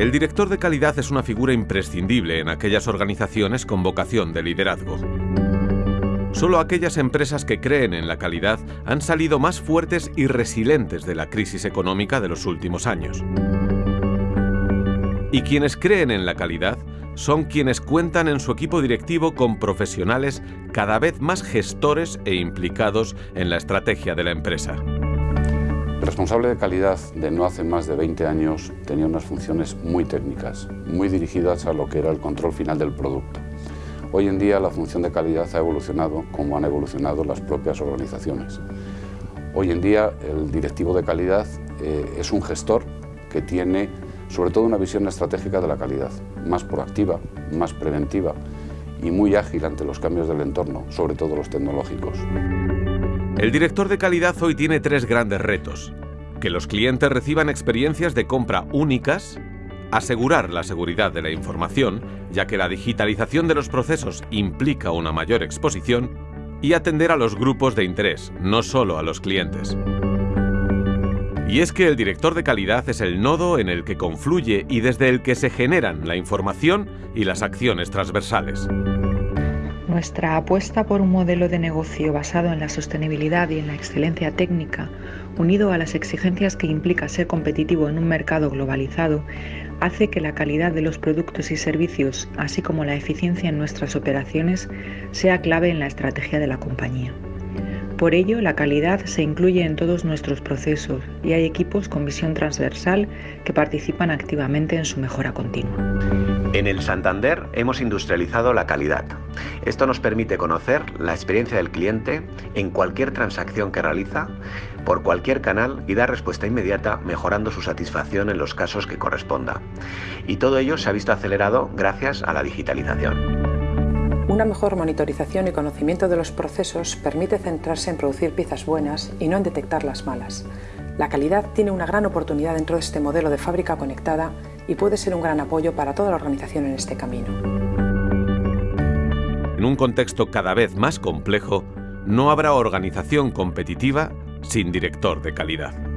El director de calidad es una figura imprescindible en aquellas organizaciones con vocación de liderazgo. Solo aquellas empresas que creen en la calidad han salido más fuertes y resilientes de la crisis económica de los últimos años. Y quienes creen en la calidad son quienes cuentan en su equipo directivo con profesionales cada vez más gestores e implicados en la estrategia de la empresa. El responsable de calidad de no hace más de 20 años tenía unas funciones muy técnicas, muy dirigidas a lo que era el control final del producto. Hoy en día la función de calidad ha evolucionado como han evolucionado las propias organizaciones. Hoy en día el directivo de calidad eh, es un gestor que tiene sobre todo una visión estratégica de la calidad, más proactiva, más preventiva y muy ágil ante los cambios del entorno, sobre todo los tecnológicos. El director de calidad hoy tiene tres grandes retos. Que los clientes reciban experiencias de compra únicas, asegurar la seguridad de la información, ya que la digitalización de los procesos implica una mayor exposición, y atender a los grupos de interés, no solo a los clientes. Y es que el director de calidad es el nodo en el que confluye y desde el que se generan la información y las acciones transversales. Nuestra apuesta por un modelo de negocio basado en la sostenibilidad y en la excelencia técnica, unido a las exigencias que implica ser competitivo en un mercado globalizado, hace que la calidad de los productos y servicios, así como la eficiencia en nuestras operaciones, sea clave en la estrategia de la compañía. Por ello, la calidad se incluye en todos nuestros procesos y hay equipos con visión transversal que participan activamente en su mejora continua. En el Santander hemos industrializado la calidad. Esto nos permite conocer la experiencia del cliente en cualquier transacción que realiza, por cualquier canal y dar respuesta inmediata mejorando su satisfacción en los casos que corresponda. Y todo ello se ha visto acelerado gracias a la digitalización. Una mejor monitorización y conocimiento de los procesos permite centrarse en producir piezas buenas y no en detectar las malas. La calidad tiene una gran oportunidad dentro de este modelo de fábrica conectada y puede ser un gran apoyo para toda la organización en este camino. En un contexto cada vez más complejo, no habrá organización competitiva sin director de calidad.